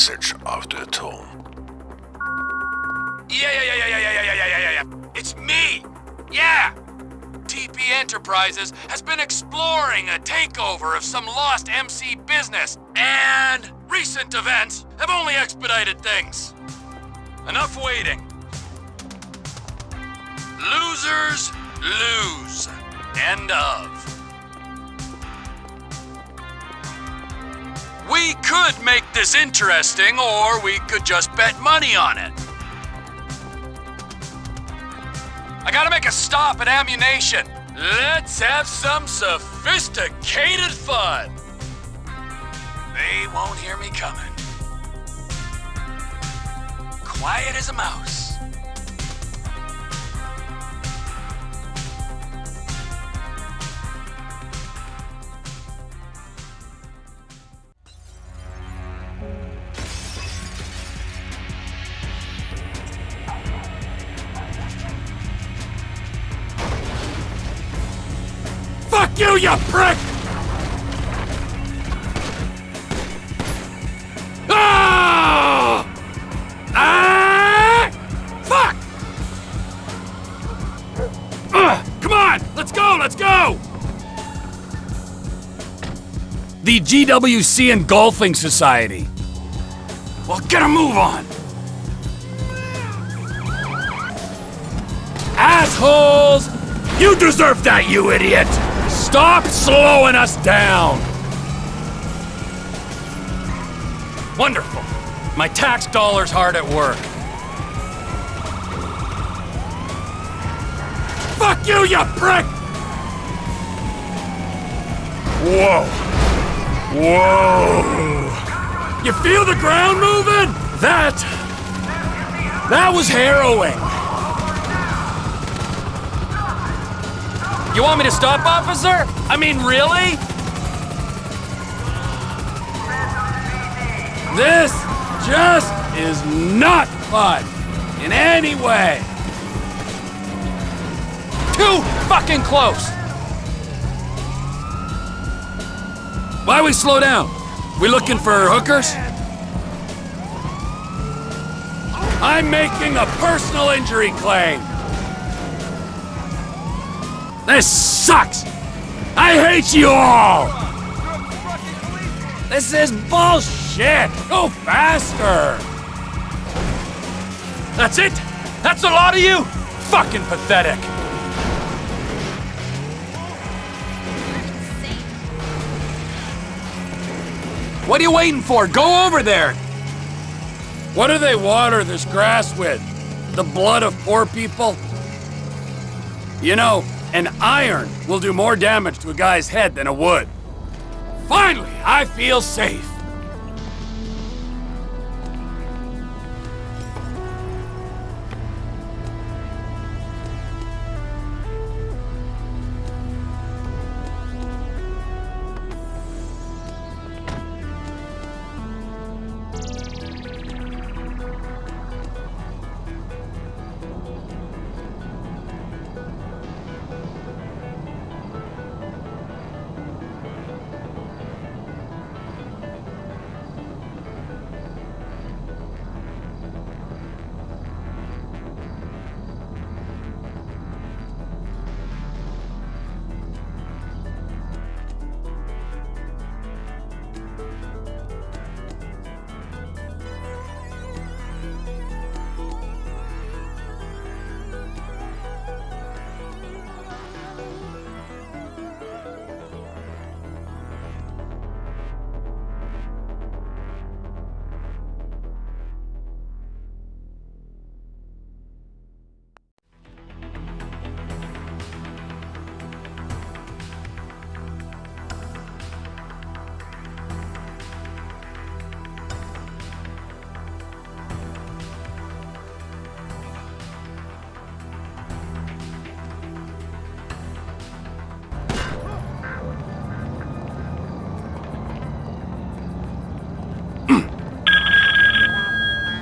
message after the tone. Yeah, yeah, yeah, yeah, yeah, yeah, yeah, yeah, yeah, yeah. It's me! Yeah! TP Enterprises has been exploring a takeover of some lost MC business, and recent events have only expedited things. Enough waiting. Losers lose. End of. We could make this interesting, or we could just bet money on it. I gotta make a stop at Ammu-Nation. Let's have some sophisticated fun. They won't hear me coming. Quiet as a mouse. You, you prick! Ah! Ah! Fuck! Come on, let's go, let's go! The GWC and Golfing Society. Well, get a move on! Assholes! You deserve that, you idiot! Stop slowing us down! Wonderful. My tax dollar's hard at work. Fuck you, you prick! Whoa. Whoa. You feel the ground moving? That... That was harrowing. You want me to stop, officer? I mean, really? This just is not fun in any way. Too fucking close! Why we slow down? We looking for hookers? I'm making a personal injury claim. This sucks! I hate you all! This is bullshit! Go faster! That's it? That's a lot of you? Fucking pathetic. What are you waiting for? Go over there! What do they water this grass with? The blood of poor people? You know, an iron will do more damage to a guy's head than a wood. Finally, I feel safe.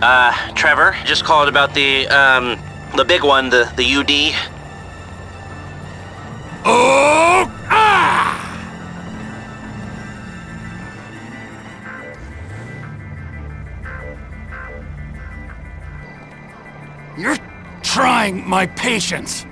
Uh, Trevor, just called about the, um, the big one, the, the UD. Oh! Ah! You're trying my patience.